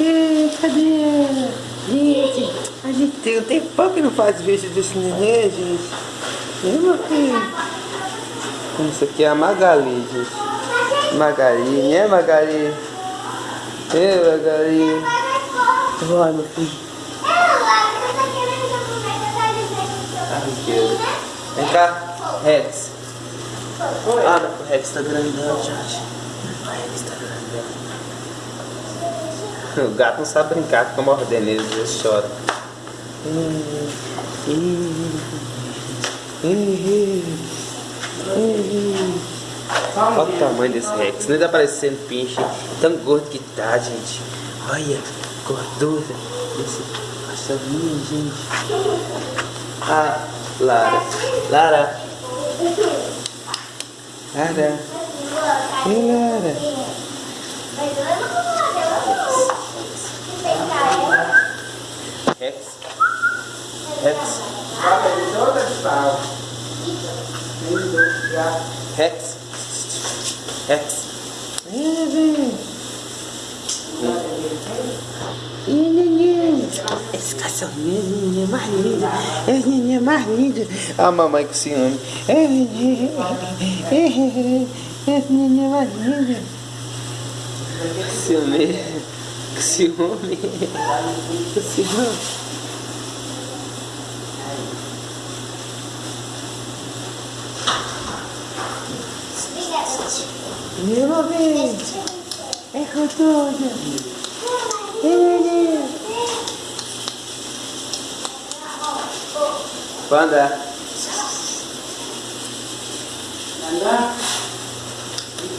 É, cadê? Gente, a gente tem um tempão que não faz vídeo desse neném, gente. Né, meu filho? Isso aqui é a Magali, gente. Magali, né, Magali? É, Magali. Vai, meu filho. Vem cá, Rex. Ah, o Rex tá grandão, gente. O gato não sabe brincar, fica mordendo ele, chora. Olha o tamanho desse Rex, nem tá parecendo pinche. Tão gordo que tá, gente. Olha, gordura desse cachorrinho, gente. Ah, Lara. Lara. Lara. Ei, Lara. Rex. Rex. Rex. Rex. Esse cachorrinho é mais lindo. É neném mais lindo. A mamãe com ciúme. É o neném. Esse neném mais lindo. Ciúme. Ciúme. Ciúme. Meu bem. É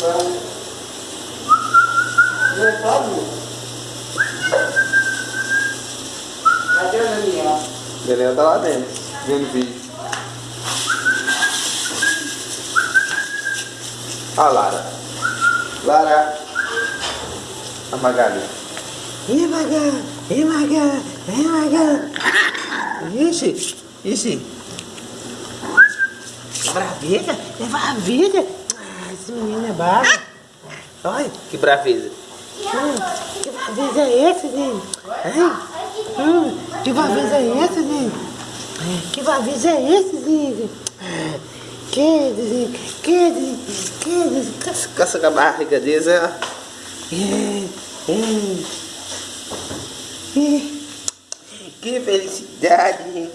E. Não é Pablo? Cadê o Daniel? Daniel tá lá dentro, vendo vídeo. A Lara. Lara. A Magali. Ih, Magali. Ih, Magali. Ih, Magali. Ixi. Ixi. Braveza? É braveza? Ah, esse menino é bravo. Olha, que braveza. Hum, que braveza é essa, gente? Hum, que braveza é essa, gente? Que braveza é essa, gente? Que, que, que, que, caça com a barriga deles, ó. É, é. Que felicidade, gente.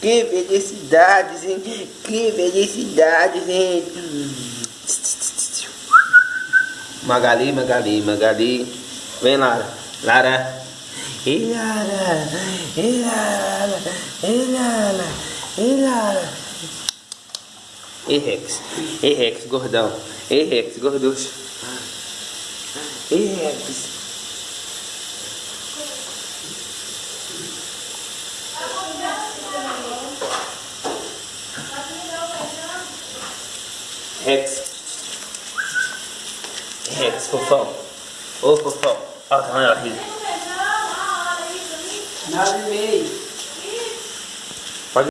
Que felicidade, gente. Que felicidade, gente. Magali, Magali, Magali. Vem, Lara. Lara. E Lara. E Lara. E Lara. E Lara. E Rex. E Rex, gordão. E Rex, gorducho. E Rex. Rex. Rex, fofão. Ô, fofão. Olha o tamanho da barriga. Nove e meio.